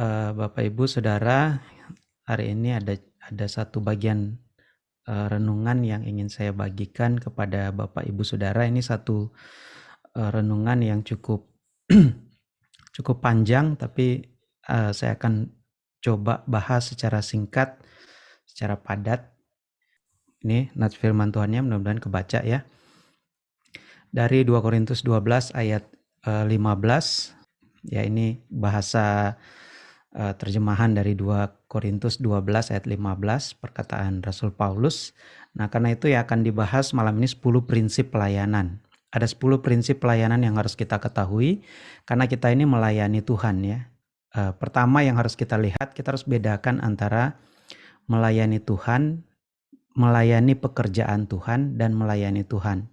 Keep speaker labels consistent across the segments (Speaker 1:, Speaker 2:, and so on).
Speaker 1: uh, Bapak Ibu Saudara, hari ini ada ada satu bagian uh, renungan yang ingin saya bagikan kepada Bapak Ibu Saudara. Ini satu uh, renungan yang cukup cukup panjang, tapi uh, saya akan coba bahas secara singkat, secara padat. Ini nats firman Tuhannya mudah-mudahan kebaca ya. Dari 2 Korintus 12 ayat uh, 15 ya ini bahasa uh, terjemahan dari 2 Korintus 12 ayat 15 perkataan Rasul Paulus. Nah, karena itu ya akan dibahas malam ini 10 prinsip pelayanan. Ada 10 prinsip pelayanan yang harus kita ketahui karena kita ini melayani Tuhan ya. Uh, pertama yang harus kita lihat, kita harus bedakan antara melayani Tuhan, melayani pekerjaan Tuhan dan melayani Tuhan.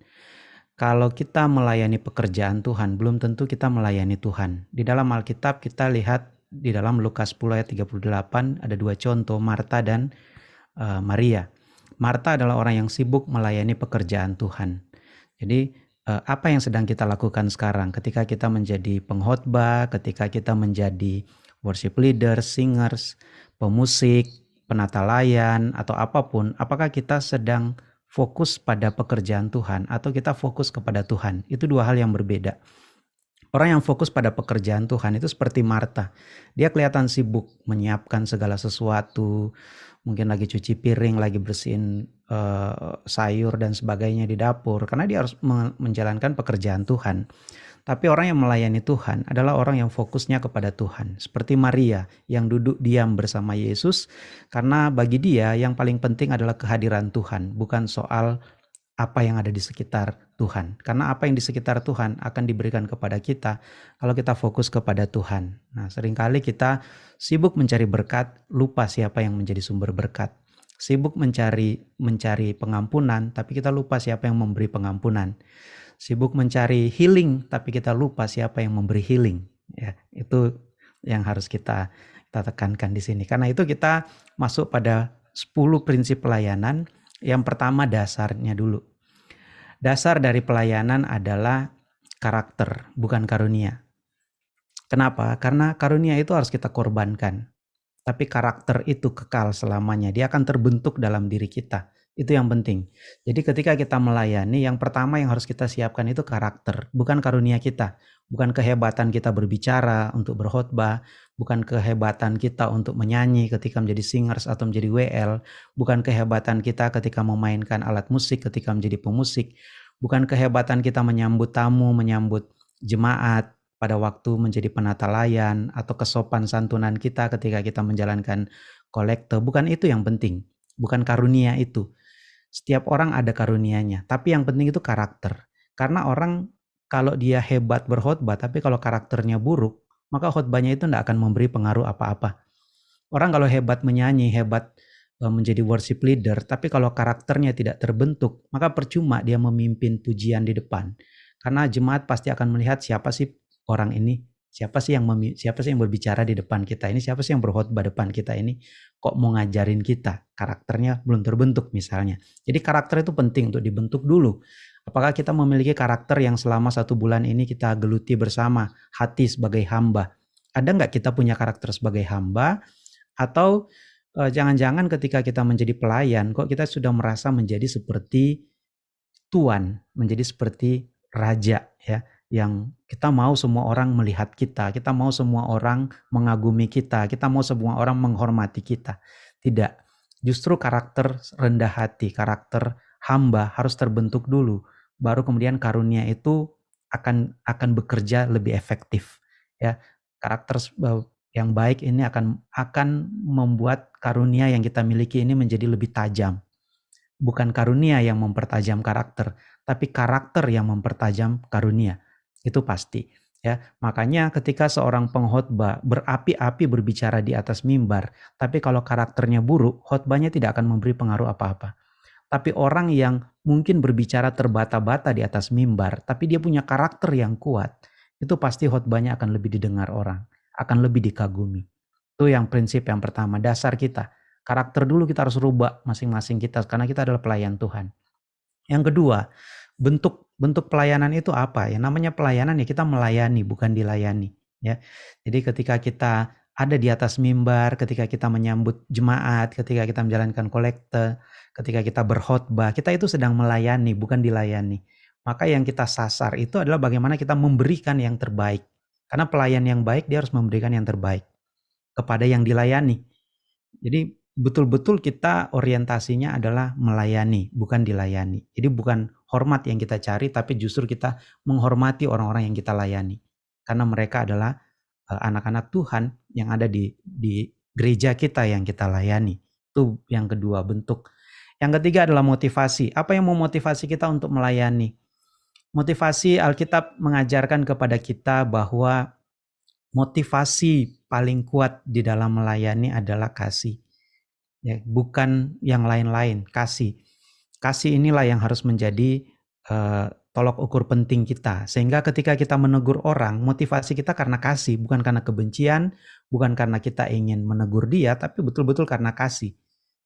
Speaker 1: Kalau kita melayani pekerjaan Tuhan, belum tentu kita melayani Tuhan. Di dalam Alkitab kita lihat di dalam Lukas 10 ayat 38 ada dua contoh Marta dan uh, Maria. Marta adalah orang yang sibuk melayani pekerjaan Tuhan. Jadi uh, apa yang sedang kita lakukan sekarang ketika kita menjadi pengkhotbah, ketika kita menjadi worship leader, singers, pemusik, penata layan atau apa pun, apakah kita sedang fokus pada pekerjaan Tuhan atau kita fokus kepada Tuhan? Itu dua hal yang berbeda. Orang yang fokus pada pekerjaan Tuhan itu seperti Marta. Dia kelihatan sibuk menyiapkan segala sesuatu, mungkin lagi cuci piring, lagi bersihin uh, sayur dan sebagainya di dapur karena dia harus menjalankan pekerjaan Tuhan. Tapi orang yang melayani Tuhan adalah orang yang fokusnya kepada Tuhan. Seperti Maria yang duduk diam bersama Yesus karena bagi dia yang paling penting adalah kehadiran Tuhan, bukan soal apa yang ada di sekitar Tuhan. Karena apa yang di sekitar Tuhan akan diberikan kepada kita kalau kita fokus kepada Tuhan. Nah, sering kali kita sibuk mencari berkat, lupa siapa yang menjadi sumber berkat. Sibuk mencari mencari pengampunan, tapi kita lupa siapa yang memberi pengampunan. Sibuk mencari healing, tapi kita lupa siapa yang memberi healing. Ya, itu yang harus kita kita tekankan di sini. Karena itu kita masuk pada 10 prinsip pelayanan yang pertama dasarnya dulu. Dasar dari pelayanan adalah karakter, bukan karunia. Kenapa? Karena karunia itu harus kita korbankan. Tapi karakter itu kekal selamanya. Dia akan terbentuk dalam diri kita. Itu yang penting. Jadi ketika kita melayani, yang pertama yang harus kita siapkan itu karakter, bukan karunia kita. Bukan kehebatan kita berbicara untuk berkhotbah, bukan kehebatan kita untuk menyanyi ketika menjadi singers atau menjadi WL, bukan kehebatan kita ketika memainkan alat musik ketika menjadi pemusik, bukan kehebatan kita menyambut tamu, menyambut jemaat pada waktu menjadi penata layan atau kesopan santunan kita ketika kita menjalankan kolektor, bukan itu yang penting, bukan karunia itu. Setiap orang ada karunianya, tapi yang penting itu karakter. Karena orang kalau dia hebat berkhotbah, tapi kalau karakternya buruk, maka khotbahnya itu tidak akan memberi pengaruh apa-apa. Orang kalau hebat menyanyi, hebat e, menjadi worship leader, tapi kalau karakternya tidak terbentuk, maka percuma dia memimpin pujian di depan. Karena jemaat pasti akan melihat siapa sih orang ini, siapa sih yang siapa sih yang berbicara di depan kita ini, siapa sih yang berkhotbah depan kita ini, kok mau ngajarin kita, karakternya belum terbentuk misalnya. Jadi karakter itu penting untuk dibentuk dulu. Apakah kita memiliki karakter yang selama satu bulan ini kita geluti bersama hati sebagai hamba? Ada nggak kita punya karakter sebagai hamba? Atau eh, jangan-jangan ketika kita menjadi pelayan, kok kita sudah merasa menjadi seperti tuan, menjadi seperti raja ya, yang kita mau semua orang melihat kita, kita mau semua orang mengagumi kita, kita mau semua orang menghormati kita. Tidak, justru karakter rendah hati, karakter hamba harus terbentuk dulu baru kemudian karunia itu akan akan bekerja lebih efektif ya. Karakter yang baik ini akan akan membuat karunia yang kita miliki ini menjadi lebih tajam. Bukan karunia yang mempertajam karakter tapi karakter yang mempertajam karunia. Itu pasti ya. Makanya ketika seorang pengkhotbah berapi-api berbicara di atas mimbar tapi kalau karakternya buruk khotbahnya tidak akan memberi pengaruh apa-apa tapi orang yang mungkin berbicara terbata-bata di atas mimbar, tapi dia punya karakter yang kuat, itu pasti khotbahnya akan lebih didengar orang, akan lebih dikagumi. Itu yang prinsip yang pertama, dasar kita. Karakter dulu kita harus rubah masing-masing kita karena kita adalah pelayan Tuhan. Yang kedua, bentuk bentuk pelayanan itu apa? Ya namanya pelayanan ya kita melayani bukan dilayani, ya. Jadi ketika kita ada di atas mimbar ketika kita menyambut jemaat, ketika kita menjalankan kolekte, ketika kita berkhotbah, kita itu sedang melayani, bukan dilayani. Maka yang kita sasar itu adalah bagaimana kita memberikan yang terbaik. Karena pelayan yang baik dia harus memberikan yang terbaik kepada yang dilayani. Jadi betul-betul kita orientasinya adalah melayani, bukan dilayani. Jadi bukan hormat yang kita cari, tapi justru kita menghormati orang-orang yang kita layani. Karena mereka adalah eh, anak-anak Tuhan yang ada di di gereja kita yang kita layani. Itu yang kedua bentuk. Yang ketiga adalah motivasi. Apa yang memotivasi kita untuk melayani? Motivasi Alkitab mengajarkan kepada kita bahwa motivasi paling kuat di dalam melayani adalah kasih ya bukan yang lain-lain kasih kasih inilah yang harus menjadi uh, tolok ukur penting kita sehingga ketika kita menegur orang motivasi kita karena kasih bukan karena kebencian bukan karena kita ingin menegur dia tapi betul-betul karena kasih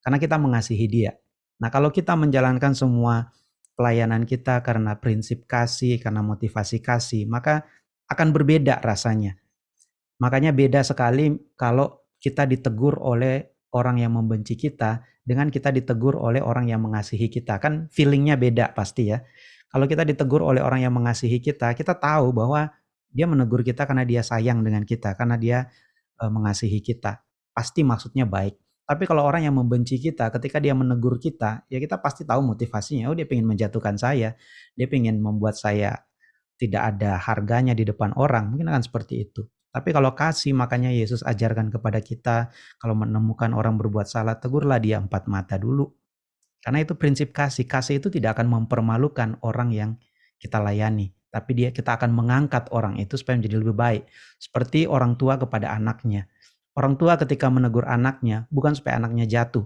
Speaker 1: karena kita mengasihi dia nah kalau kita menjalankan semua pelayanan kita karena prinsip kasih karena motivasi kasih maka akan berbeda rasanya makanya beda sekali kalau kita ditegur oleh orang yang membenci kita dengan kita ditegur oleh orang yang mengasihi kita. Kan feelingnya beda pasti ya. Kalau kita ditegur oleh orang yang mengasihi kita, kita tahu bahwa dia menegur kita karena dia sayang dengan kita, karena dia e, mengasihi kita. Pasti maksudnya baik. Tapi kalau orang yang membenci kita, ketika dia menegur kita, ya kita pasti tahu motivasinya. Oh dia ingin menjatuhkan saya, dia ingin membuat saya tidak ada harganya di depan orang. Mungkin akan seperti itu. Tapi kalau kasih makanya Yesus ajarkan kepada kita kalau menemukan orang berbuat salah tegurlah dia empat mata dulu. Karena itu prinsip kasih. Kasih itu tidak akan mempermalukan orang yang kita layani, tapi dia kita akan mengangkat orang itu supaya menjadi lebih baik. Seperti orang tua kepada anaknya. Orang tua ketika menegur anaknya bukan supaya anaknya jatuh,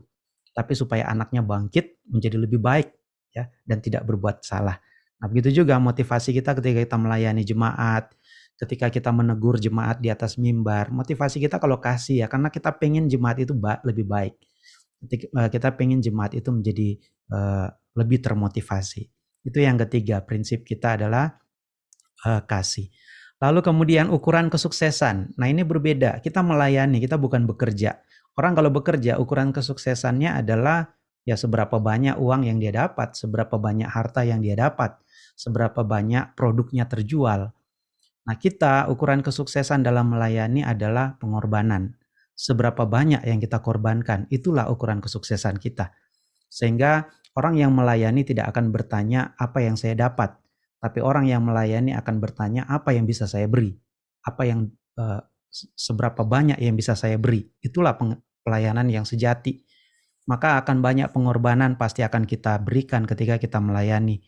Speaker 1: tapi supaya anaknya bangkit menjadi lebih baik ya dan tidak berbuat salah. Nah, begitu juga motivasi kita ketika kita melayani jemaat, ketika kita menegur jemaat di atas mimbar, motivasi kita kalau kasih ya, karena kita pengen jemaat itu lebih baik. Uh, kita pengen jemaat itu menjadi uh, lebih termotivasi. Itu yang ketiga, prinsip kita adalah uh, kasih. Lalu kemudian ukuran kesuksesan. Nah ini berbeda, kita melayani, kita bukan bekerja. Orang kalau bekerja, ukuran kesuksesannya adalah ya seberapa banyak uang yang dia dapat, seberapa banyak harta yang dia dapat, seberapa banyak produknya terjual. Nah, kita ukuran kesuksesan dalam melayani adalah pengorbanan. Seberapa banyak yang kita korbankan, itulah ukuran kesuksesan kita. Sehingga orang yang melayani tidak akan bertanya apa yang saya dapat, tapi orang yang melayani akan bertanya apa yang bisa saya beri, apa yang uh, seberapa banyak yang bisa saya beri. Itulah pelayanan yang sejati. Maka akan banyak pengorbanan pasti akan kita berikan ketika kita melayani.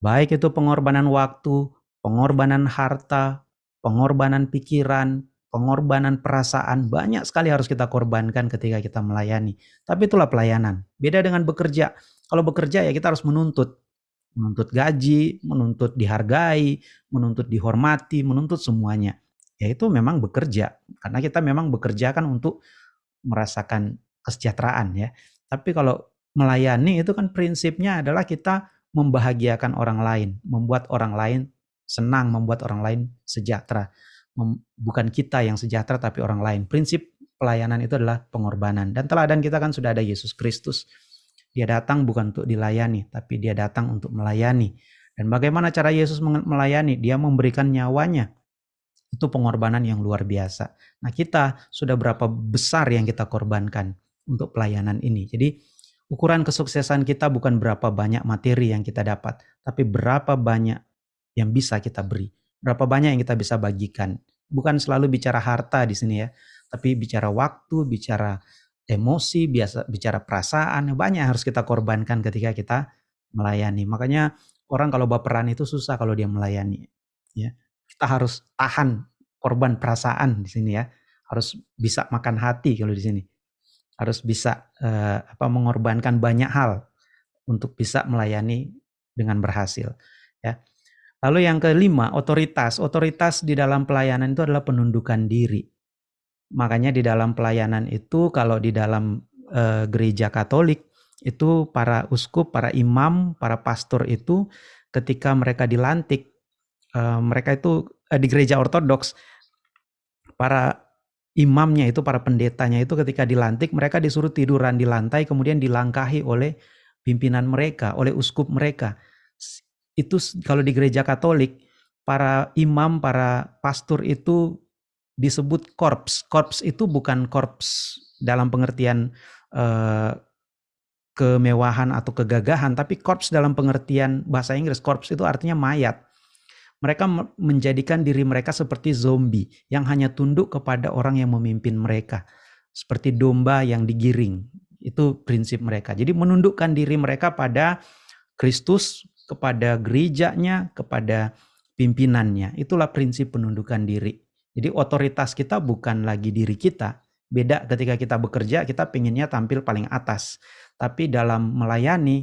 Speaker 1: Baik itu pengorbanan waktu, pengorbanan harta, pengorbanan pikiran, pengorbanan perasaan, banyak sekali harus kita korbankan ketika kita melayani. Tapi itulah pelayanan. Beda dengan bekerja. Kalau bekerja ya kita harus menuntut. Menuntut gaji, menuntut dihargai, menuntut dihormati, menuntut semuanya. Ya itu memang bekerja. Karena kita memang bekerja kan untuk merasakan kesejahteraan ya. Tapi kalau melayani itu kan prinsipnya adalah kita membahagiakan orang lain, membuat orang lain senang membuat orang lain sejahtera. Bukan kita yang sejahtera tapi orang lain. Prinsip pelayanan itu adalah pengorbanan. Dan teladan kita kan sudah ada Yesus Kristus. Dia datang bukan untuk dilayani, tapi dia datang untuk melayani. Dan bagaimana cara Yesus melayani? Dia memberikan nyawanya. Itu pengorbanan yang luar biasa. Nah kita sudah berapa besar yang kita korbankan untuk pelayanan ini. Jadi ukuran kesuksesan kita bukan berapa banyak materi yang kita dapat, tapi berapa banyak yang bisa kita beri. Berapa banyak yang kita bisa bagikan. Bukan selalu bicara harta di sini ya, tapi bicara waktu, bicara emosi, biasa bicara perasaan, banyak yang harus kita korbankan ketika kita melayani. Makanya orang kalau baperan itu susah kalau dia melayani. Ya, kita harus tahan korban perasaan di sini ya. Harus bisa makan hati kalau di sini. Harus bisa eh, apa mengorbankan banyak hal untuk bisa melayani dengan berhasil. Ya. Lalu yang kelima, otoritas. Otoritas di dalam pelayanan itu adalah penundukan diri. Makanya di dalam pelayanan itu kalau di dalam e, gereja Katolik itu para uskup, para imam, para pastor itu ketika mereka dilantik e, mereka itu e, di gereja Ortodoks para imamnya itu para pendetanya itu ketika dilantik mereka disuruh tiduran di lantai kemudian dilangkahi oleh pimpinan mereka, oleh uskup mereka. Itu kalau di gereja Katolik para imam, para pastor itu disebut korps. Korps itu bukan korps dalam pengertian uh, kemewahan atau kegagahan, tapi korps dalam pengertian bahasa Inggris, korps itu artinya mayat. Mereka menjadikan diri mereka seperti zombie yang hanya tunduk kepada orang yang memimpin mereka. Seperti domba yang digiring. Itu prinsip mereka. Jadi menundukkan diri mereka pada Kristus, kepada gerejanya, kepada pimpinannya. Itulah prinsip penundukan diri. Jadi otoritas kita bukan lagi diri kita. Beda ketika kita bekerja, kita pinginnya tampil paling atas. Tapi dalam melayani,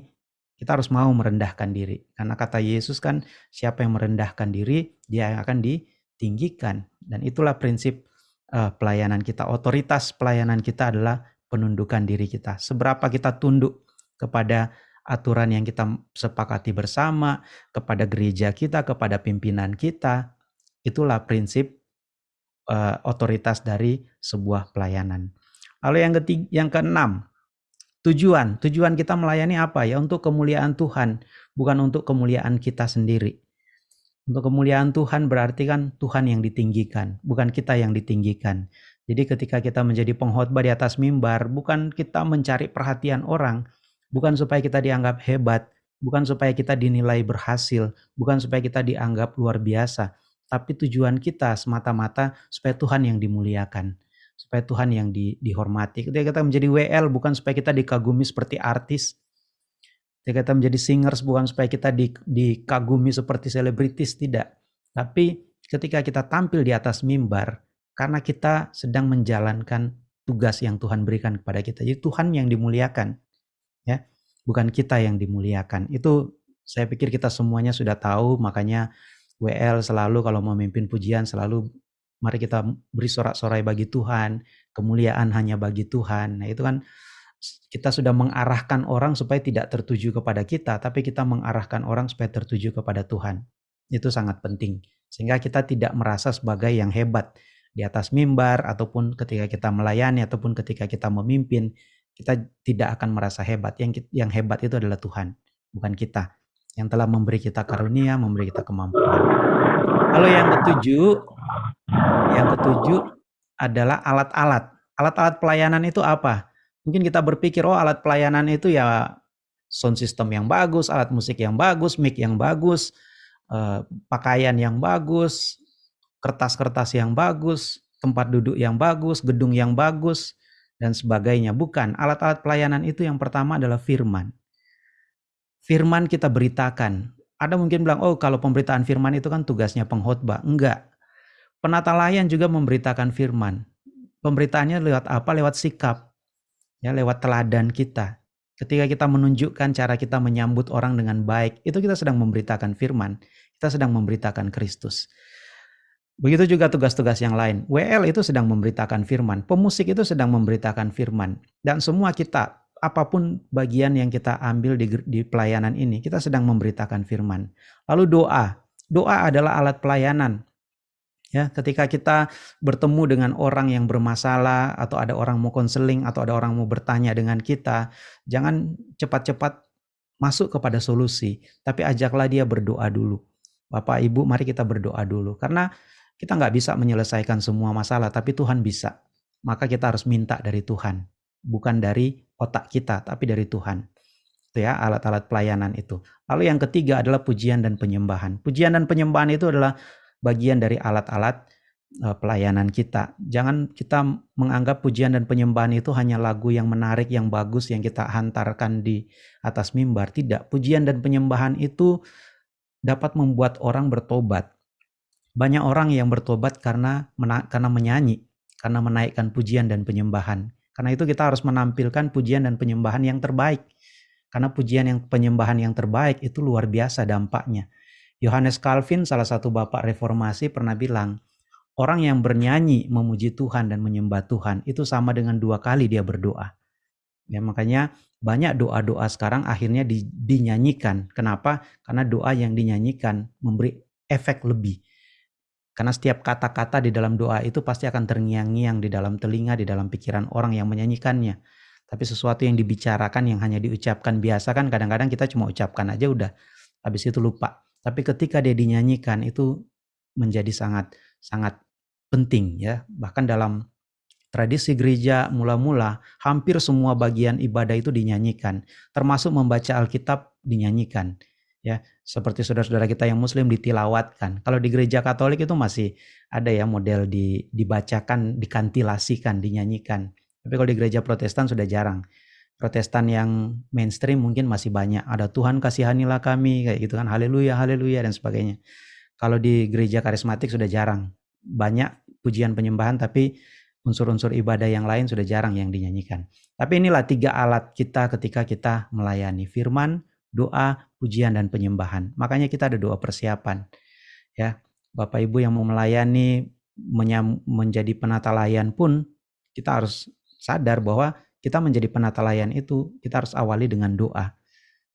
Speaker 1: kita harus mau merendahkan diri. Karena kata Yesus kan, siapa yang merendahkan diri, dia yang akan ditinggikan. Dan itulah prinsip uh, pelayanan kita. Otoritas pelayanan kita adalah penundukan diri kita. Seberapa kita tunduk kepada aturan yang kita sepakati bersama, kepada gereja kita, kepada pimpinan kita, itulah prinsip uh, otoritas dari sebuah pelayanan. Lalu yang ketiga, yang keenam, Tujuan, tujuan kita melayani apa ya? Untuk kemuliaan Tuhan, bukan untuk kemuliaan kita sendiri. Untuk kemuliaan Tuhan berarti kan Tuhan yang ditinggikan, bukan kita yang ditinggikan. Jadi ketika kita menjadi pengkhotbah di atas mimbar, bukan kita mencari perhatian orang, bukan supaya kita dianggap hebat, bukan supaya kita dinilai berhasil, bukan supaya kita dianggap luar biasa, tapi tujuan kita semata-mata supaya Tuhan yang dimuliakan supaya Tuhan yang di, dihormati. Ketika kita menjadi WL bukan supaya kita dikagumi seperti artis. Ketika kita menjadi singers bukan supaya kita di, dikagumi seperti selebritis, tidak. Tapi ketika kita tampil di atas mimbar, karena kita sedang menjalankan tugas yang Tuhan berikan kepada kita. Jadi Tuhan yang dimuliakan, ya, bukan kita yang dimuliakan. Itu saya pikir kita semuanya sudah tahu, makanya WL selalu kalau memimpin pujian selalu Mari kita beri sorak-sorai bagi Tuhan, kemuliaan hanya bagi Tuhan. Nah, itu kan kita sudah mengarahkan orang supaya tidak tertuju kepada kita, tapi kita mengarahkan orang supaya tertuju kepada Tuhan. Itu sangat penting. Sehingga kita tidak merasa sebagai yang hebat di atas mimbar ataupun ketika kita melayani ataupun ketika kita memimpin, kita tidak akan merasa hebat. Yang yang hebat itu adalah Tuhan, bukan kita. Yang telah memberi kita karunia, memberi kita kemampuan. Lalu yang ketujuh, yang ketujuh adalah alat-alat. Alat-alat pelayanan itu apa? Mungkin kita berpikir, oh alat pelayanan itu ya sound system yang bagus, alat musik yang bagus, mic yang bagus, eh, pakaian yang bagus, kertas-kertas yang bagus, tempat duduk yang bagus, gedung yang bagus, dan sebagainya. Bukan, alat-alat pelayanan itu yang pertama adalah firman. Firman kita beritakan. Ada mungkin bilang, oh kalau pemberitaan firman itu kan tugasnya pengkhotbah. Enggak. Penata layan juga memberitakan firman. Pemberitaannya lewat apa? Lewat sikap. Ya, lewat teladan kita. Ketika kita menunjukkan cara kita menyambut orang dengan baik, itu kita sedang memberitakan firman. Kita sedang memberitakan Kristus. Begitu juga tugas-tugas yang lain. WL itu sedang memberitakan firman. Pemusik itu sedang memberitakan firman. Dan semua kita, apa pun bagian yang kita ambil di, di pelayanan ini, kita sedang memberitakan firman. Lalu doa. Doa adalah alat pelayanan. Ya, ketika kita bertemu dengan orang yang bermasalah atau ada orang mau konseling atau ada orang mau bertanya dengan kita, jangan cepat-cepat masuk kepada solusi, tapi ajaklah dia berdoa dulu. Bapak Ibu, mari kita berdoa dulu karena kita nggak bisa menyelesaikan semua masalah, tapi Tuhan bisa. Maka kita harus minta dari Tuhan, bukan dari otak kita, tapi dari Tuhan. Itu ya alat-alat pelayanan itu. Lalu yang ketiga adalah pujian dan penyembahan. Pujian dan penyembahan itu adalah bagian dari alat-alat uh, pelayanan kita. Jangan kita menganggap pujian dan penyembahan itu hanya lagu yang menarik, yang bagus, yang kita hantarkan di atas mimbar. Tidak, pujian dan penyembahan itu dapat membuat orang bertobat. Banyak orang yang bertobat karena karena menyanyi, karena menaikkan pujian dan penyembahan. Karena itu kita harus menampilkan pujian dan penyembahan yang terbaik. Karena pujian yang penyembahan yang terbaik itu luar biasa dampaknya. Yohanes Calvin, salah satu bapak reformasi, pernah bilang, orang yang bernyanyi memuji Tuhan dan menyembah Tuhan itu sama dengan dua kali dia berdoa. Ya, makanya banyak doa-doa sekarang akhirnya di, dinyanyikan. Kenapa? Karena doa yang dinyanyikan memberi efek lebih. Karena setiap kata-kata di dalam doa itu pasti akan terngiang-ngiang di dalam telinga, di dalam pikiran orang yang menyanyikannya. Tapi sesuatu yang dibicarakan yang hanya diucapkan biasa kan kadang-kadang kita cuma ucapkan aja udah habis itu lupa. Tapi ketika dia dinyanyikan itu menjadi sangat sangat penting ya. Bahkan dalam tradisi gereja mula-mula hampir semua bagian ibadah itu dinyanyikan, termasuk membaca Alkitab dinyanyikan ya seperti saudara-saudara kita yang muslim ditilawatkan kalau di gereja katolik itu masih ada ya model di, dibacakan dikantilasikan dinyanyikan. Tapi kalau di gereja protestan sudah jarang. Protestan yang mainstream mungkin masih banyak. Ada Tuhan kasihanilah kami kayak gitu kan. Haleluya haleluya dan sebagainya. Kalau di gereja karismatik sudah jarang. Banyak pujian penyembahan tapi unsur-unsur ibadah yang lain sudah jarang yang dinyanyikan. Tapi inilah tiga alat kita ketika kita melayani firman doa, pujian dan penyembahan. Makanya kita ada doa persiapan. Ya, Bapak Ibu yang mau melayani menjadi penata layan pun kita harus sadar bahwa kita menjadi penata layan itu kita harus awali dengan doa.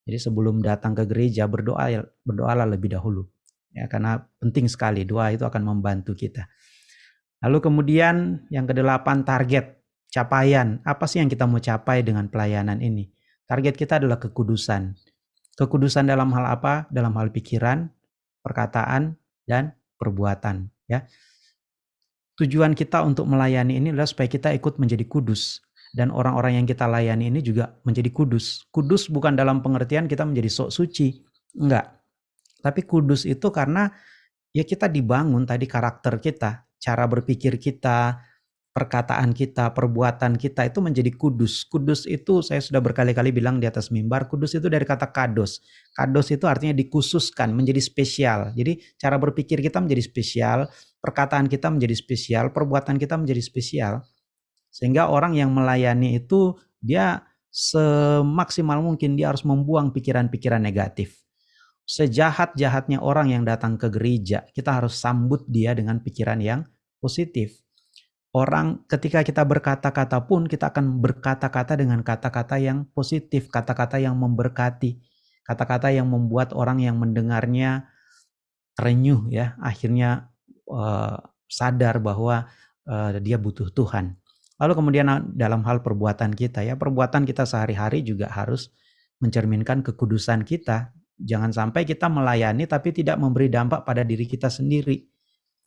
Speaker 1: Jadi sebelum datang ke gereja berdoa berdoalah lebih dahulu. Ya, karena penting sekali doa itu akan membantu kita. Lalu kemudian yang kedelapan target capaian. Apa sih yang kita mau capai dengan pelayanan ini? Target kita adalah kekudusan. Kekudusan dalam hal apa? Dalam hal pikiran, perkataan, dan perbuatan. Ya. Tujuan kita untuk melayani ini adalah supaya kita ikut menjadi kudus. Dan orang-orang yang kita layani ini juga menjadi kudus. Kudus bukan dalam pengertian kita menjadi sok suci. Enggak. Tapi kudus itu karena ya kita dibangun tadi karakter kita, cara berpikir kita, perkataan kita, perbuatan kita itu menjadi kudus. Kudus itu saya sudah berkali-kali bilang di atas mimbar, kudus itu dari kata kados. Kados itu artinya dikhususkan, menjadi spesial. Jadi cara berpikir kita menjadi spesial, perkataan kita menjadi spesial, perbuatan kita menjadi spesial. Sehingga orang yang melayani itu dia semaksimal mungkin dia harus membuang pikiran-pikiran negatif. Sejahat-jahatnya orang yang datang ke gereja, kita harus sambut dia dengan pikiran yang positif orang ketika kita berkata-kata pun kita akan berkata-kata dengan kata-kata yang positif, kata-kata yang memberkati, kata-kata yang membuat orang yang mendengarnya terenyuh ya, akhirnya uh, sadar bahwa uh, dia butuh Tuhan. Lalu kemudian dalam hal perbuatan kita ya, perbuatan kita sehari-hari juga harus mencerminkan kekudusan kita. Jangan sampai kita melayani tapi tidak memberi dampak pada diri kita sendiri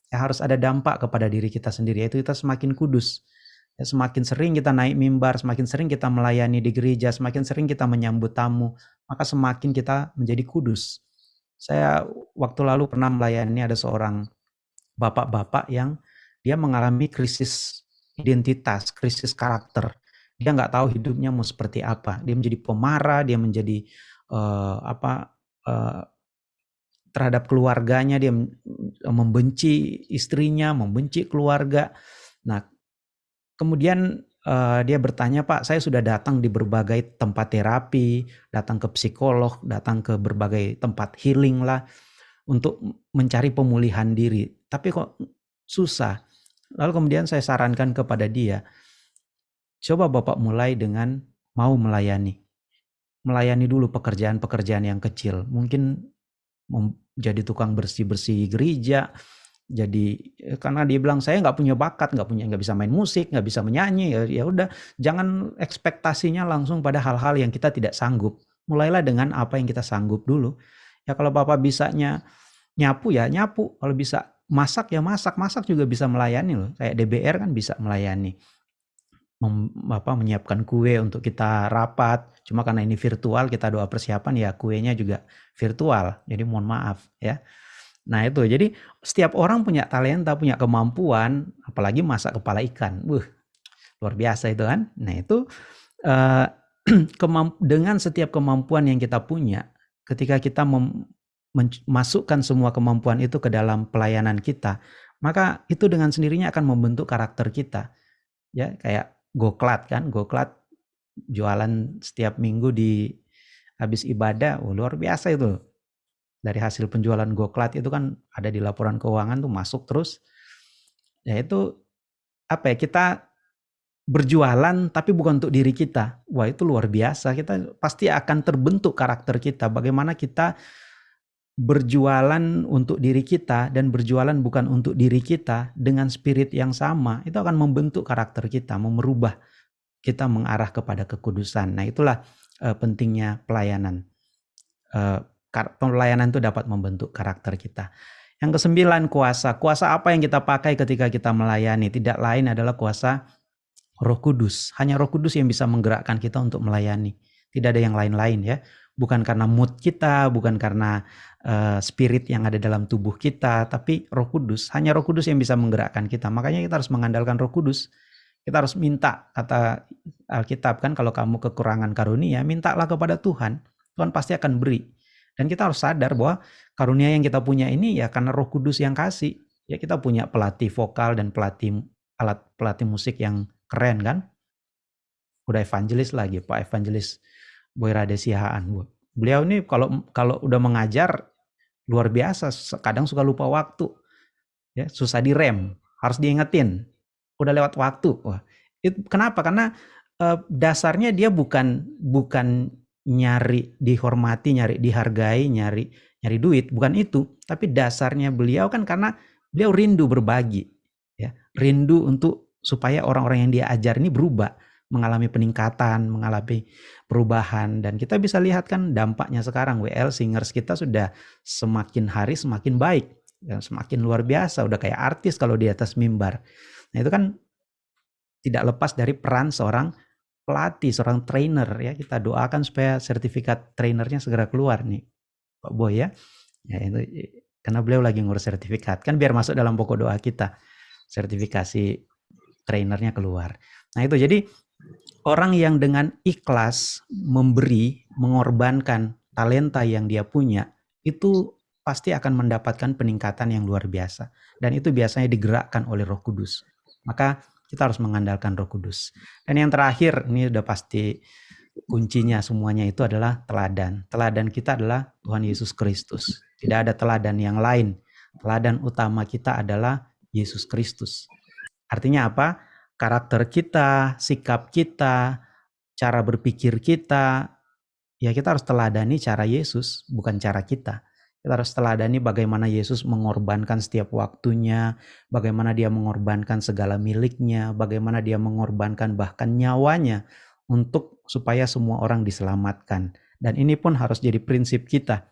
Speaker 1: ya harus ada dampak kepada diri kita sendiri yaitu kita semakin kudus. Ya, semakin sering kita naik mimbar semakin sering kita melayani di gereja semakin sering kita menyambut tamu maka semakin kita menjadi kudus. Saya waktu lalu pernah melayani ada seorang bapak-bapak yang dia mengalami krisis identitas krisis karakter. Dia nggak tahu hidupnya mau seperti apa. Dia menjadi pemarah dia menjadi uh, apa uh, terhadap keluarganya, dia membenci istrinya, membenci keluarga. Nah, kemudian uh, dia bertanya, "Pak, saya sudah datang di berbagai tempat terapi, datang ke psikolog, datang ke berbagai tempat healing lah untuk mencari pemulihan diri. Tapi kok susah?" Lalu kemudian saya sarankan kepada dia, "Coba Bapak mulai dengan mau melayani. Melayani dulu pekerjaan-pekerjaan yang kecil. Mungkin jadi tukang bersih-bersih gereja, jadi eh, karena dia bilang saya nggak punya bakat, nggak punya nggak bisa main musik, nggak bisa menyanyi, ya, ya udah jangan ekspektasinya langsung pada hal-hal yang kita tidak sanggup. Mulailah dengan apa yang kita sanggup dulu. Ya kalau bapak bisanya nyapu ya nyapu, kalau bisa masak ya masak, masak juga bisa melayani loh. Kayak DBR kan bisa melayani mem, apa, menyiapkan kue untuk kita rapat. Cuma karena ini virtual, kita doa persiapan ya kuenya juga virtual. Jadi mohon maaf ya. Nah itu, jadi setiap orang punya talenta, punya kemampuan, apalagi masak kepala ikan. Wuh, luar biasa itu kan. Nah itu uh, dengan setiap kemampuan yang kita punya, ketika kita memasukkan semua kemampuan itu ke dalam pelayanan kita, maka itu dengan sendirinya akan membentuk karakter kita. Ya, kayak goklat kan, goklat jualan setiap minggu di habis ibadah, oh, luar biasa itu. Dari hasil penjualan goklat itu kan ada di laporan keuangan tuh masuk terus. Ya itu apa ya kita berjualan tapi bukan untuk diri kita. Wah itu luar biasa. Kita pasti akan terbentuk karakter kita. Bagaimana kita berjualan untuk diri kita dan berjualan bukan untuk diri kita dengan spirit yang sama, itu akan membentuk karakter kita, merubah kita mengarah kepada kekudusan. Nah, itulah uh, pentingnya pelayanan. Uh, pelayanan itu dapat membentuk karakter kita. Yang kesembilan kuasa. Kuasa apa yang kita pakai ketika kita melayani? Tidak lain adalah kuasa Roh Kudus. Hanya Roh Kudus yang bisa menggerakkan kita untuk melayani. Tidak ada yang lain-lain ya. Bukan karena mood kita, bukan karena uh, spirit yang ada dalam tubuh kita, tapi Roh Kudus. Hanya Roh Kudus yang bisa menggerakkan kita. Makanya kita harus mengandalkan Roh Kudus. Kita harus minta kata Alkitab kan kalau kamu kekurangan karunia, mintalah kepada Tuhan. Tuhan pasti akan beri. Dan kita harus sadar bahwa karunia yang kita punya ini ya karena Roh Kudus yang kasih. Ya kita punya pelatih vokal dan pelatih alat pelatih musik yang keren kan. Udah evangelis lagi, Pak Evangelis Boy Radesihaan. Beliau ini kalau kalau udah mengajar luar biasa, kadang suka lupa waktu. Ya, susah direm, harus diingetin. Udah lewat waktu. Wah, itu kenapa? Karena uh, dasarnya dia bukan bukan nyari dihormati, nyari dihargai, nyari nyari duit, bukan itu. Tapi dasarnya beliau kan karena beliau rindu berbagi, ya, rindu untuk supaya orang-orang yang dia ajar ini berubah, mengalami peningkatan, mengalami perubahan dan kita bisa lihat kan dampaknya sekarang WL singers kita sudah semakin hari semakin baik dan semakin luar biasa udah kayak artis kalau di atas mimbar. Nah itu kan tidak lepas dari peran seorang pelatih, seorang trainer ya. Kita doakan supaya sertifikat trainernya segera keluar nih Pak Boy ya. Ya itu karena beliau lagi ngurus sertifikat kan biar masuk dalam pokok doa kita sertifikasi trainernya keluar. Nah itu jadi orang yang dengan ikhlas memberi, mengorbankan talenta yang dia punya, itu pasti akan mendapatkan peningkatan yang luar biasa. Dan itu biasanya digerakkan oleh roh kudus. Maka kita harus mengandalkan roh kudus. Dan yang terakhir, ini udah pasti kuncinya semuanya itu adalah teladan. Teladan kita adalah Tuhan Yesus Kristus. Tidak ada teladan yang lain. Teladan utama kita adalah Yesus Kristus. Artinya apa? karakter kita, sikap kita, cara berpikir kita, ya kita harus teladani cara Yesus, bukan cara kita. Kita harus teladani bagaimana Yesus mengorbankan setiap waktunya, bagaimana dia mengorbankan segala miliknya, bagaimana dia mengorbankan bahkan nyawanya untuk supaya semua orang diselamatkan. Dan ini pun harus jadi prinsip kita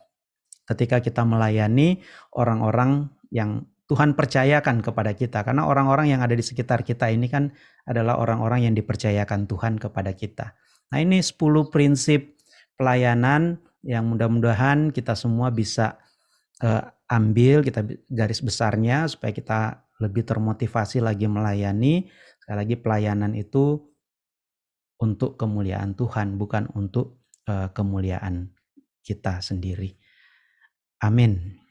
Speaker 1: ketika kita melayani orang-orang yang Tuhan percayakan kepada kita karena orang-orang yang ada di sekitar kita ini kan adalah orang-orang yang dipercayakan Tuhan kepada kita. Nah, ini 10 prinsip pelayanan yang mudah-mudahan kita semua bisa uh, ambil kita garis besarnya supaya kita lebih termotivasi lagi melayani. Sekali lagi pelayanan itu untuk kemuliaan Tuhan bukan untuk uh, kemuliaan kita sendiri. Amin.